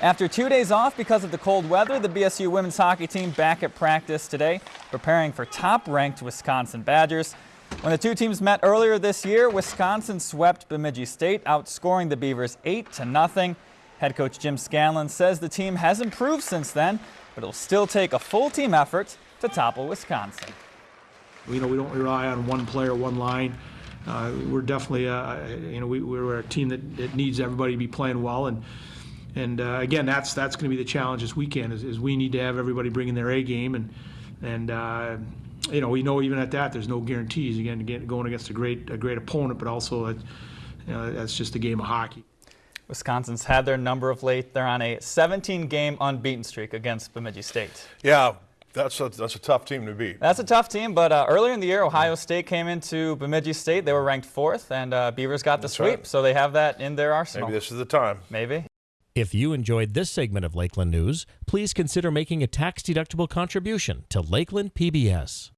After two days off because of the cold weather, the BSU women's hockey team back at practice today, preparing for top-ranked Wisconsin Badgers. When the two teams met earlier this year, Wisconsin swept Bemidji State, outscoring the Beavers 8 to nothing. Head coach Jim Scanlon says the team has improved since then, but it'll still take a full team effort to topple Wisconsin. You know, we don't rely on one player, one line. Uh, we're definitely, uh, you know, we, we're a team that, that needs everybody to be playing well, and and uh, again, that's that's going to be the challenge this weekend. Is, is we need to have everybody bringing their A game, and and uh, you know, we know even at that, there's no guarantees. Again, again going against a great a great opponent, but also, uh, you know, that's just a game of hockey. Wisconsin's had their number of late. They're on a 17-game unbeaten streak against Bemidji State. Yeah, that's a, that's a tough team to beat. That's a tough team, but uh, earlier in the year, Ohio State came into Bemidji State. They were ranked fourth, and uh, Beavers got the That's sweep, right. so they have that in their arsenal. Maybe this is the time. Maybe. If you enjoyed this segment of Lakeland News, please consider making a tax-deductible contribution to Lakeland PBS.